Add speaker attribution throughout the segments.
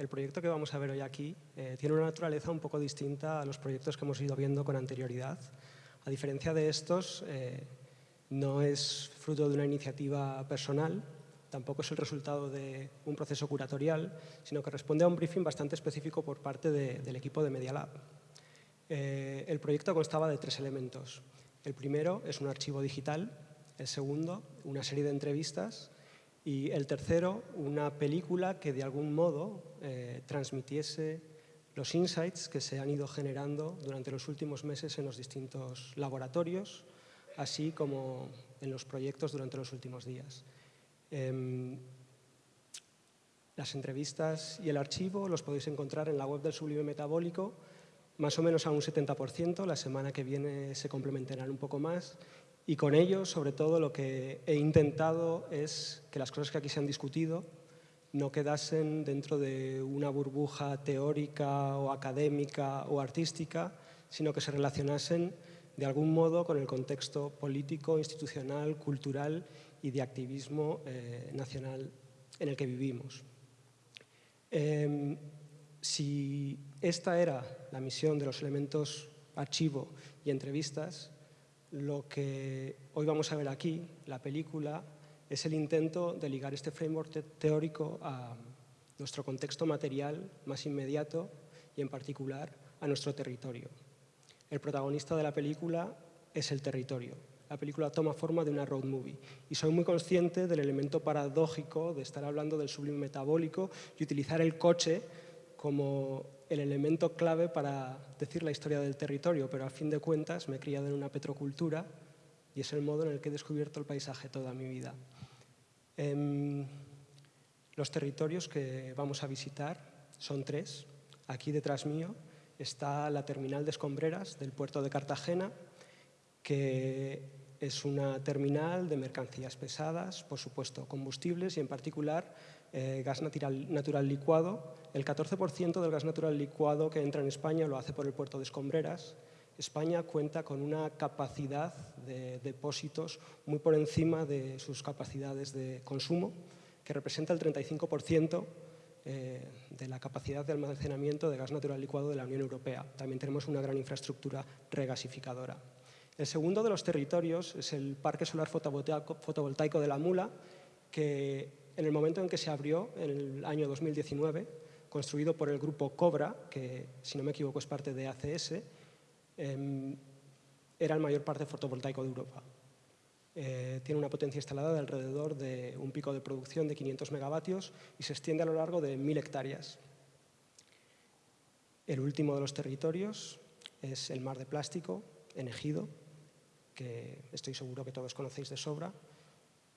Speaker 1: el proyecto que vamos a ver hoy aquí eh, tiene una naturaleza un poco distinta a los proyectos que hemos ido viendo con anterioridad. A diferencia de estos, eh, no es fruto de una iniciativa personal, tampoco es el resultado de un proceso curatorial, sino que responde a un briefing bastante específico por parte del equipo de Media Lab. Eh, el proyecto constaba de tres elementos. El primero es un archivo digital, el segundo, una serie de entrevistas y el tercero, una película que de algún modo eh, transmitiese los insights que se han ido generando durante los últimos meses en los distintos laboratorios, así como en los proyectos durante los últimos días. Em, las entrevistas y el archivo los podéis encontrar en la web del Sublime Metabólico, más o menos a un 70%, la semana que viene se complementarán un poco más y con ello, sobre todo, lo que he intentado es que las cosas que aquí se han discutido no quedasen dentro de una burbuja teórica o académica o artística, sino que se relacionasen de algún modo con el contexto político, institucional, cultural y de activismo eh, nacional en el que vivimos. Em, si esta era la misión de los elementos archivo y entrevistas, lo que hoy vamos a ver aquí, la película, es el intento de ligar este framework teórico a nuestro contexto material más inmediato y en particular a nuestro territorio. El protagonista de la película es el territorio. La película toma forma de una road movie y soy muy consciente del elemento paradójico de estar hablando del sublime metabólico y utilizar el coche como el elemento clave para decir la historia del territorio, pero a fin de cuentas me he criado en una petrocultura y es el modo en el que he descubierto el paisaje toda mi vida. Em, los territorios que vamos a visitar son tres. Aquí detrás mío está la terminal de escombreras del puerto de Cartagena, que es una terminal de mercancías pesadas, por supuesto combustibles y en particular eh, gas natural, licuado. El 14% del gas natural licuado que entra en España lo hace por el puerto de Escombreras. España cuenta con una capacidad de depósitos muy por encima de sus capacidades de consumo, que representa el 35% eh, de la capacidad de almacenamiento de gas natural licuado de la Unión Europea. También tenemos una gran infraestructura regasificadora. El segundo de los territorios es el Parque Solar Fotovoltaico de la Mula, que en el momento en que se abrió, en el año 2019, construido por el grupo Cobra, que si no me equivoco es parte de ACS, em, era el mayor parque fotovoltaico de Europa. Eh, tiene una potencia instalada de alrededor de un pico de producción de 500 megavatios y se extiende a lo largo de 1.000 hectáreas. El último de los territorios es el mar de plástico, en Ejido, que estoy seguro que todos conocéis de sobra,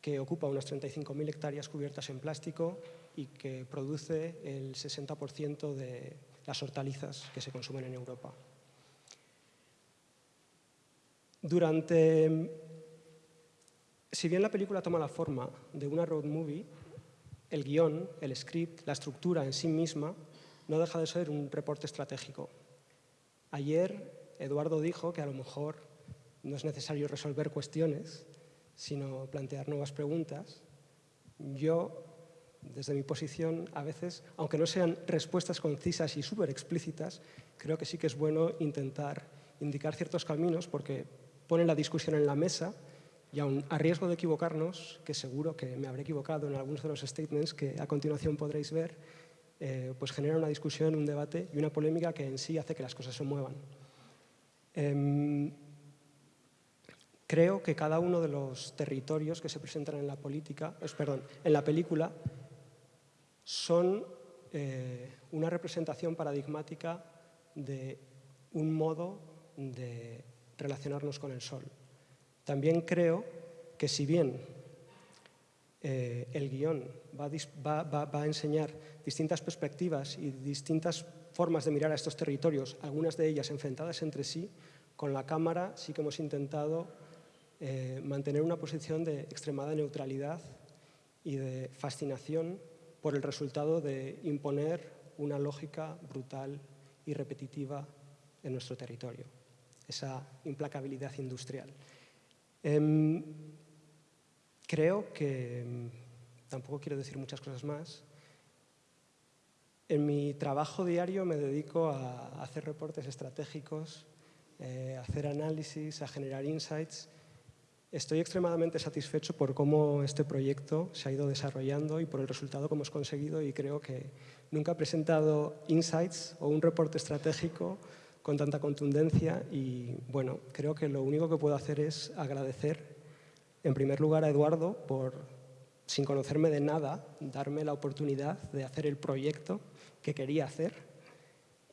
Speaker 1: que ocupa unas 35.000 hectáreas cubiertas en plástico y que produce el 60% de las hortalizas que se consumen en Europa. Durante... Si bien la película toma la forma de una road movie, el guion, el script, la estructura en sí misma no deja de ser un reporte estratégico. Ayer Eduardo dijo que a lo mejor no es necesario resolver cuestiones, sino plantear nuevas preguntas. Yo, desde mi posición, a veces, aunque no sean respuestas concisas y súper explícitas, creo que sí que es bueno intentar indicar ciertos caminos porque ponen la discusión en la mesa y aun a riesgo de equivocarnos, que seguro que me habré equivocado en algunos de los statements que a continuación podréis ver, eh, pues genera una discusión, un debate y una polémica que en sí hace que las cosas se muevan. Em, Creo que cada uno de los territorios que se presentan en la, política, perdón, en la película son eh, una representación paradigmática de un modo de relacionarnos con el sol. También creo que si bien eh, el guion va a enseñar distintas perspectivas y distintas formas de mirar a estos territorios, algunas de ellas enfrentadas entre sí, con la cámara sí que hemos intentado eh, mantener una posición de extremada neutralidad y de fascinación por el resultado de imponer una lógica brutal y repetitiva en nuestro territorio, esa implacabilidad industrial. Em, creo que, em, tampoco quiero decir muchas cosas más, En mi trabajo diario me dedico a hacer reportes estratégicos, eh, a hacer análisis, a generar insights. Estoy extremadamente satisfecho por cómo este proyecto se ha ido desarrollando y por el resultado que hemos conseguido y creo que nunca he presentado insights o un reporte estratégico con tanta contundencia y bueno, creo que lo único que puedo hacer es agradecer en primer lugar a Eduardo por, sin conocerme de nada, darme la oportunidad de hacer el proyecto que quería hacer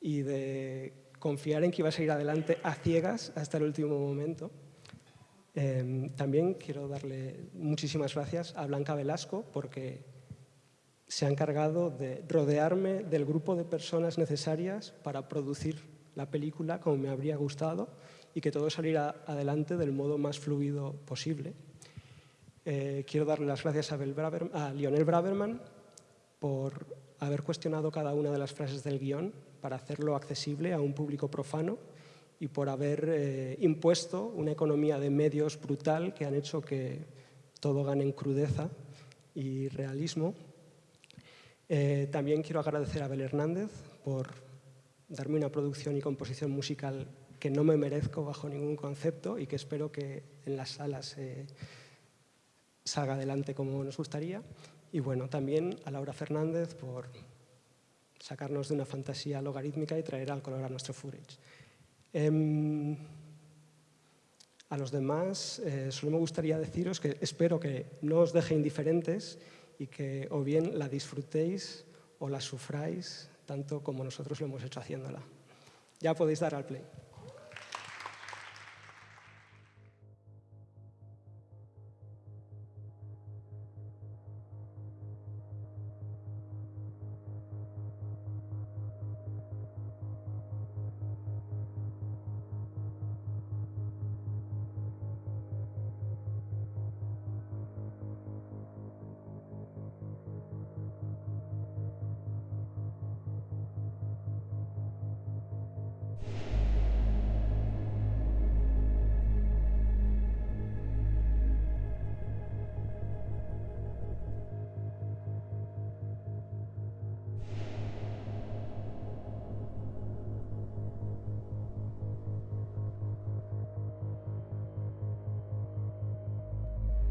Speaker 1: y de confiar en que iba a seguir adelante a ciegas hasta el último momento. Em, también quiero darle muchísimas gracias a Blanca Velasco porque se ha encargado de rodearme del grupo de personas necesarias para producir la película como me habría gustado y que todo saliera adelante del modo más fluido posible. Eh, quiero darle las gracias a, Lionel Braverman por haber cuestionado cada una de las frases del guion para hacerlo accesible a un público profano y por haber eh, impuesto una economía de medios brutal que han hecho que todo gane en crudeza y realismo. Eh, también quiero agradecer a Abel Hernández por darme una producción y composición musical que no me merezco bajo ningún concepto y que espero que en las salas eh, salga adelante como nos gustaría. Y bueno, también a Laura Fernández por sacarnos de una fantasía logarítmica y traer al color a nuestro footage. Em, a los demás eh, solo me gustaría deciros que espero que no os deje indiferentes y que o bien la disfrutéis o la sufráis tanto como nosotros lo hemos hecho haciéndola. Ya podéis dar al play.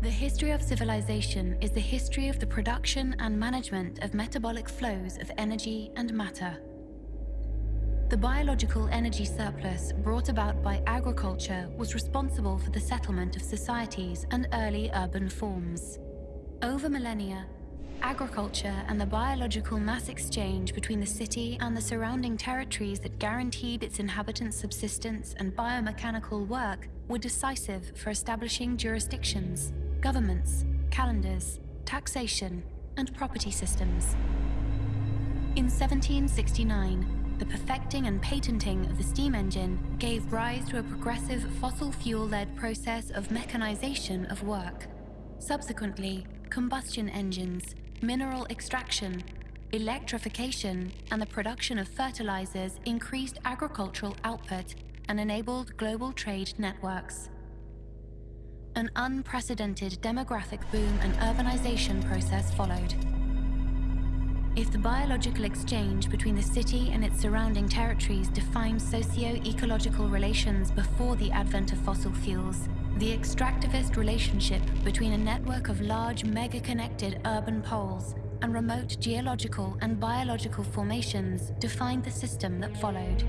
Speaker 2: The history of civilization is the history of the production and management of metabolic flows of energy and matter. The biological energy surplus brought about by agriculture was responsible for the settlement of societies and early urban forms. Over millennia, agriculture and the biological mass exchange between the city and the surrounding territories that guaranteed its inhabitants' subsistence and biomechanical work were decisive for establishing jurisdictions governments, calendars, taxation, and property systems. In 1769, the perfecting and patenting of the steam engine gave rise to a progressive fossil fuel-led process of mechanization of work. Subsequently, combustion engines, mineral extraction, electrification, and the production of fertilizers increased agricultural output and enabled global trade networks an unprecedented demographic boom and urbanization process followed. If the biological exchange between the city and its surrounding territories defined socio-ecological relations before the advent of fossil fuels, the extractivist relationship between a network of large mega-connected urban poles and remote geological and biological formations defined the system that followed.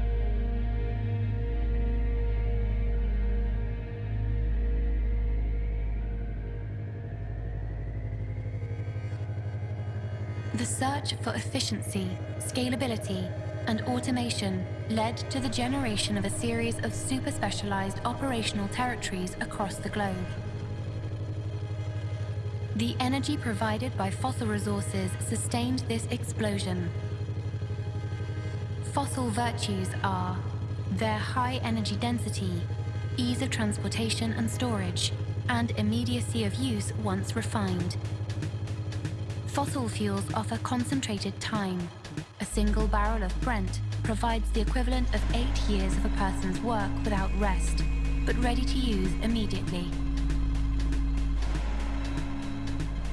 Speaker 2: The search for efficiency, scalability, and automation led to the generation of a series of super-specialized operational territories across the globe. The energy provided by fossil resources sustained this explosion. Fossil virtues are their high energy density, ease of transportation and storage, and immediacy of use once refined. Fossil fuels offer concentrated time. A single barrel of Brent provides the equivalent of eight years of a person's work without rest, but ready to use immediately.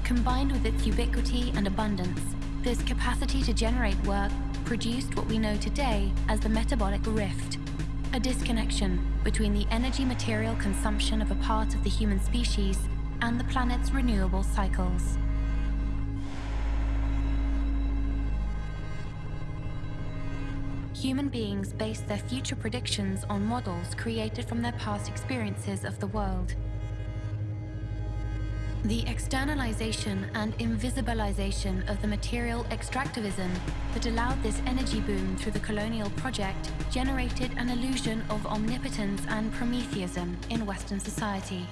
Speaker 2: Combined with its ubiquity and abundance, this capacity to generate work produced what we know today as the metabolic rift, a disconnection between the energy material consumption of a part of the human species and the planet's renewable cycles. Human beings base their future predictions on models created from their past experiences of the world. The externalization and invisibilization of the material extractivism that allowed this energy boom through the colonial project generated an illusion of omnipotence and Prometheism in Western society.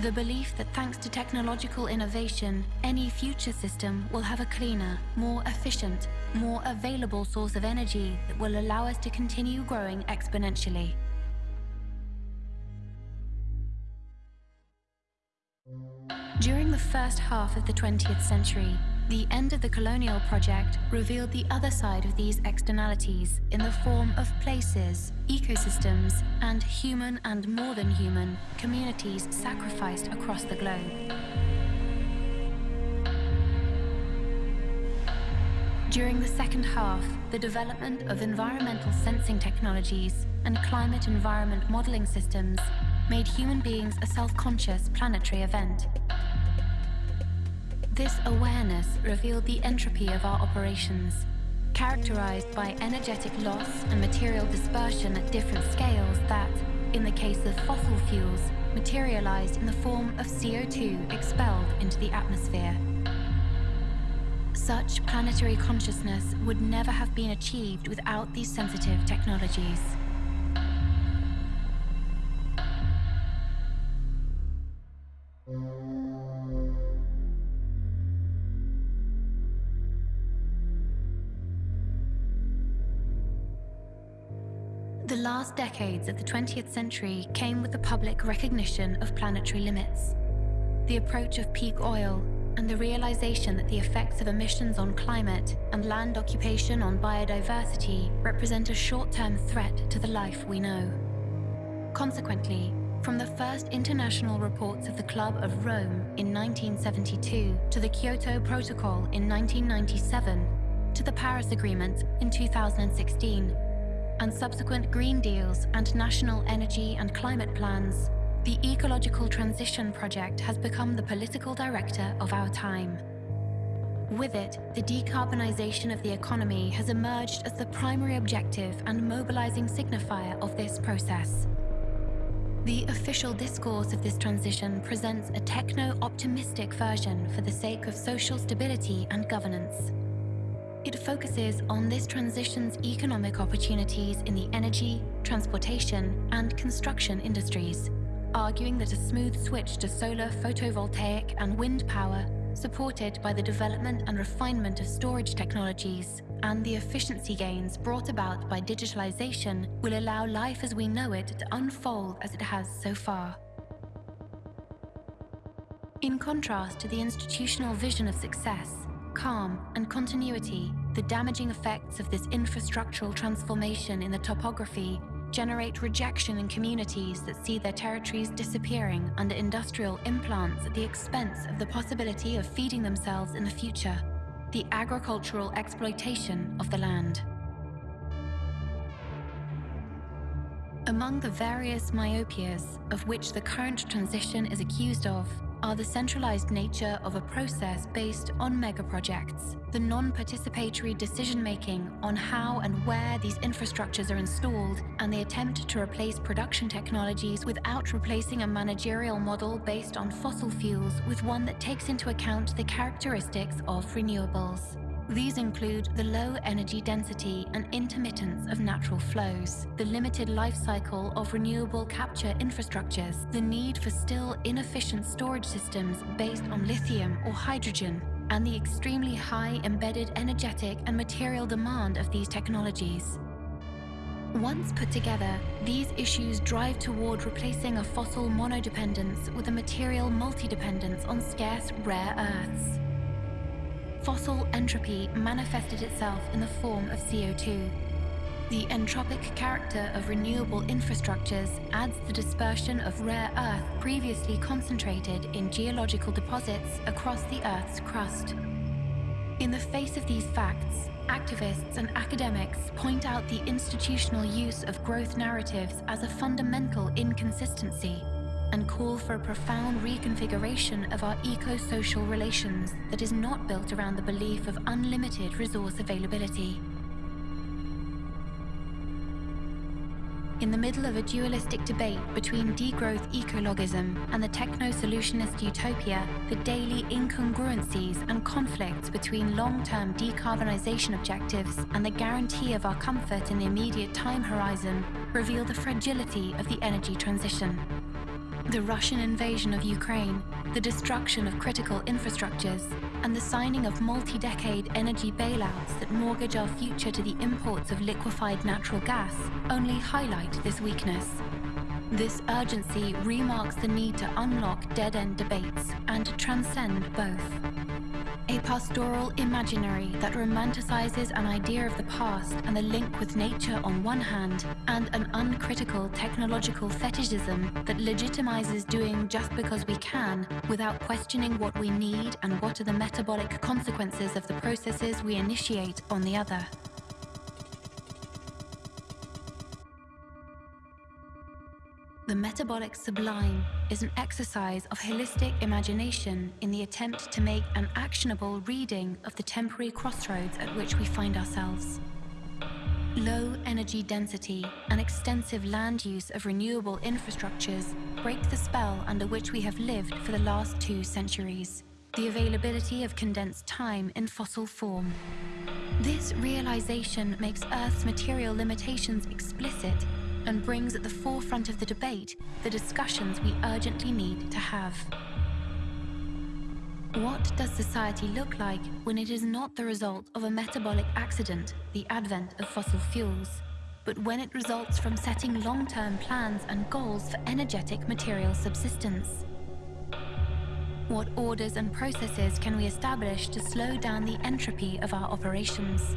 Speaker 2: The belief that thanks to technological innovation, any future system will have a cleaner, more efficient, more available source of energy that will allow us to continue growing exponentially. During the first half of the 20th century, the end of the colonial project revealed the other side of these externalities in the form of places, ecosystems, and human and more than human communities sacrificed across the globe. During the second half, the development of environmental sensing technologies and climate environment modeling systems made human beings a self-conscious planetary event this awareness revealed the entropy of our operations, characterized by energetic loss and material dispersion at different scales that, in the case of fossil fuels, materialized in the form of CO2 expelled into the atmosphere. Such planetary consciousness would never have been achieved without these sensitive technologies. Last decades of the 20th century came with the public recognition of planetary limits. The approach of peak oil and the realization that the effects of emissions on climate and land occupation on biodiversity represent a short-term threat to the life we know. Consequently, from the first international reports of the Club of Rome in 1972 to the Kyoto Protocol in 1997 to the Paris Agreement in 2016, and subsequent Green Deals and national energy and climate plans, the Ecological Transition Project has become the political director of our time. With it, the decarbonisation of the economy has emerged as the primary objective and mobilising signifier of this process. The official discourse of this transition presents a techno-optimistic version for the sake of social stability and governance. It focuses on this transition's economic opportunities in the energy, transportation, and construction industries, arguing that a smooth switch to solar photovoltaic and wind power, supported by the development and refinement of storage technologies, and the efficiency gains brought about by digitalization will allow life as we know it to unfold as it has so far. In contrast to the institutional vision of success, calm, and continuity, the damaging effects of this infrastructural transformation in the topography generate rejection in communities that see their territories disappearing under industrial implants at the expense of the possibility of feeding themselves in the future, the agricultural exploitation of the land. Among the various myopias of which the current transition is accused of are the centralized nature of a process based on megaprojects, the non-participatory decision-making on how and where these infrastructures are installed, and the attempt to replace production technologies without replacing a managerial model based on fossil fuels with one that takes into account the characteristics of renewables. These include the low energy density and intermittence of natural flows, the limited life cycle of renewable capture infrastructures, the need for still inefficient storage systems based on lithium or hydrogen, and the extremely high embedded energetic and material demand of these technologies. Once put together, these issues drive toward replacing a fossil monodependence with a material multidependence on scarce rare earths fossil entropy manifested itself in the form of CO2. The entropic character of renewable infrastructures adds the dispersion of rare earth previously concentrated in geological deposits across the Earth's crust. In the face of these facts, activists and academics point out the institutional use of growth narratives as a fundamental inconsistency and call for a profound reconfiguration of our eco-social relations that is not built around the belief of unlimited resource availability. in the middle of a dualistic debate between degrowth ecologism and the techno-solutionist utopia, the daily incongruencies and conflicts between long-term decarbonisation objectives and the guarantee of our comfort in the immediate time horizon reveal the fragility of the energy transition. The Russian invasion of Ukraine, the destruction of critical infrastructures, and the signing of multi-decade energy bailouts that mortgage our future to the imports of liquefied natural gas only highlight this weakness. This urgency remarks the need to unlock dead-end debates and to transcend both a pastoral imaginary that romanticizes an idea of the past and the link with nature on one hand, and an uncritical technological fetishism that legitimizes doing just because we can without questioning what we need and what are the metabolic consequences of the processes we initiate on the other. The metabolic sublime is an exercise of holistic imagination in the attempt to make an actionable reading of the temporary crossroads at which we find ourselves. Low energy density and extensive land use of renewable infrastructures break the spell under which we have lived for the last two centuries, the availability of condensed time in fossil form. This realization makes Earth's material limitations explicit and brings at the forefront of the debate the discussions we urgently need to have. What does society look like when it is not the result of a metabolic accident, the advent of fossil fuels, but when it results from setting long-term plans and goals for energetic material subsistence? What orders and processes can we establish to slow down the entropy of our operations?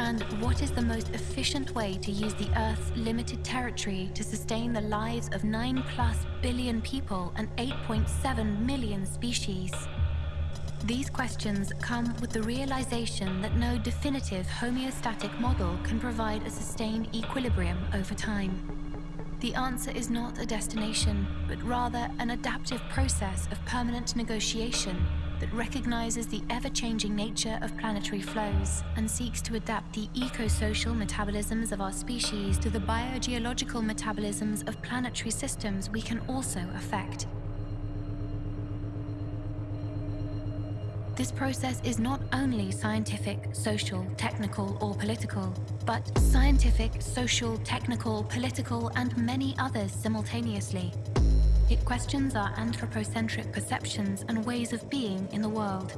Speaker 2: And what is the most efficient way to use the Earth's limited territory to sustain the lives of 9 plus billion people and 8.7 million species? These questions come with the realization that no definitive homeostatic model can provide a sustained equilibrium over time. The answer is not a destination, but rather an adaptive process of permanent negotiation that recognizes the ever-changing nature of planetary flows and seeks to adapt the eco-social metabolisms of our species to the biogeological metabolisms of planetary systems we can also affect. This process is not only scientific, social, technical or political, but scientific, social, technical, political and many others simultaneously. It questions our anthropocentric perceptions and ways of being in the world.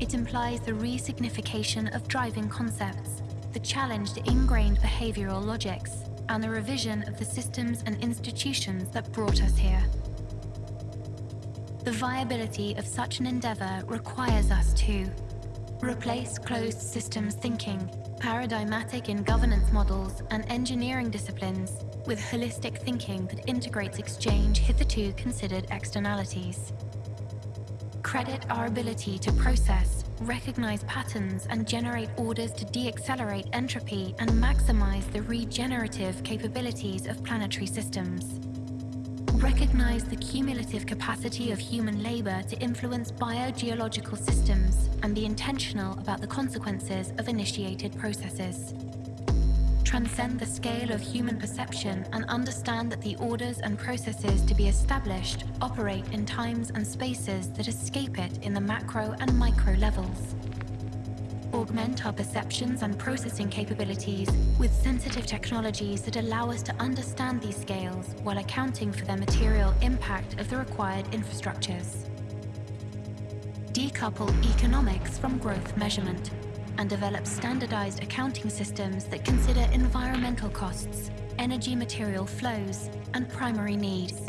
Speaker 2: It implies the re-signification of driving concepts, the challenge to ingrained behavioral logics, and the revision of the systems and institutions that brought us here. The viability of such an endeavor requires us to replace closed systems thinking, paradigmatic in governance models and engineering disciplines with holistic thinking that integrates exchange hitherto considered externalities. Credit our ability to process, recognize patterns and generate orders to de-accelerate entropy and maximize the regenerative capabilities of planetary systems. Recognize the cumulative capacity of human labor to influence biogeological systems and be intentional about the consequences of initiated processes transcend the scale of human perception and understand that the orders and processes to be established operate in times and spaces that escape it in the macro and micro levels. Augment our perceptions and processing capabilities with sensitive technologies that allow us to understand these scales while accounting for their material impact of the required infrastructures. Decouple economics from growth measurement and develop standardized accounting systems that consider environmental costs, energy material flows, and primary needs.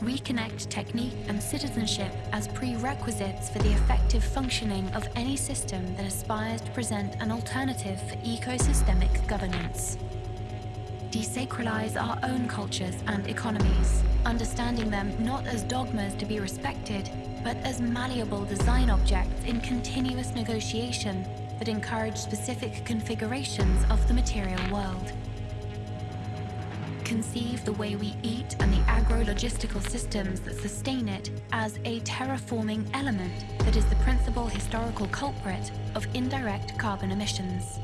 Speaker 2: Reconnect technique and citizenship as prerequisites for the effective functioning of any system that aspires to present an alternative for ecosystemic governance. Desacralize our own cultures and economies, understanding them not as dogmas to be respected, but as malleable design objects in continuous negotiation that encourage specific configurations of the material world. Conceive the way we eat and the agro-logistical systems that sustain it as a terraforming element that is the principal historical culprit of indirect carbon emissions.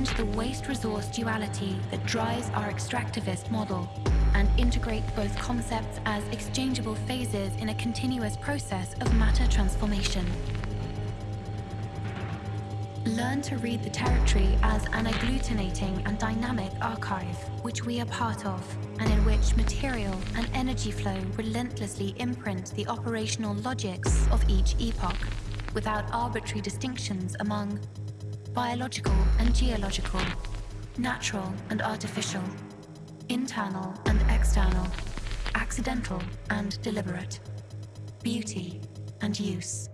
Speaker 2: End the waste resource duality that drives our extractivist model and integrate both concepts as exchangeable phases in a continuous process of matter transformation. Learn to read the territory as an agglutinating and dynamic archive, which we are part of, and in which material and energy flow relentlessly imprint the operational logics of each epoch, without arbitrary distinctions among biological and geological, natural and artificial, internal and external, accidental and deliberate, beauty and use.